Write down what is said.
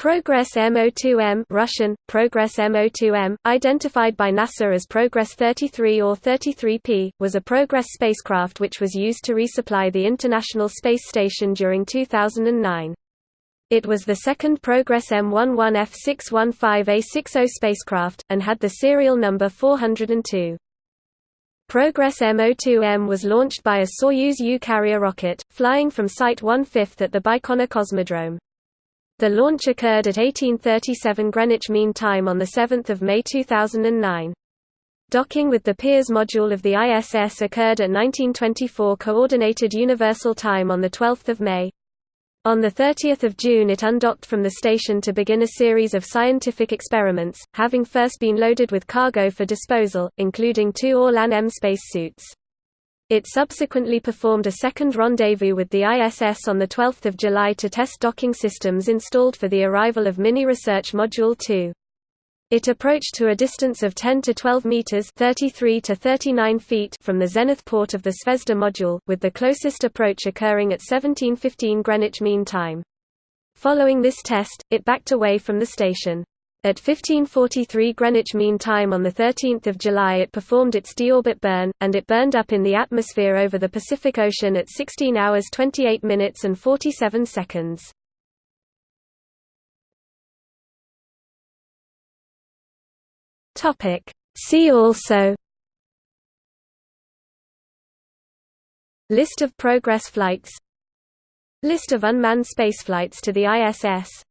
Progress MO2M Russian, Progress MO2M, identified by NASA as Progress 33 or 33P, was a Progress spacecraft which was used to resupply the International Space Station during 2009. It was the second Progress M11F615A60 spacecraft, and had the serial number 402. Progress MO2M was launched by a Soyuz U carrier rocket, flying from Site 1/5 at the Baikonur Cosmodrome. The launch occurred at 1837 Greenwich Mean Time on 7 May 2009. Docking with the Pirs module of the ISS occurred at 1924 Coordinated Universal Time on 12 May. On 30 June it undocked from the station to begin a series of scientific experiments, having first been loaded with cargo for disposal, including two Orlan-M spacesuits. It subsequently performed a second rendezvous with the ISS on 12 July to test docking systems installed for the arrival of Mini Research Module 2. It approached to a distance of 10 to 12 meters (33 to 39 feet) from the zenith port of the Zvezda module, with the closest approach occurring at 17:15 Greenwich Mean Time. Following this test, it backed away from the station. At 1543 Greenwich Mean Time on 13 July it performed its deorbit burn, and it burned up in the atmosphere over the Pacific Ocean at 16 hours 28 minutes and 47 seconds. See also List of Progress flights List of unmanned spaceflights to the ISS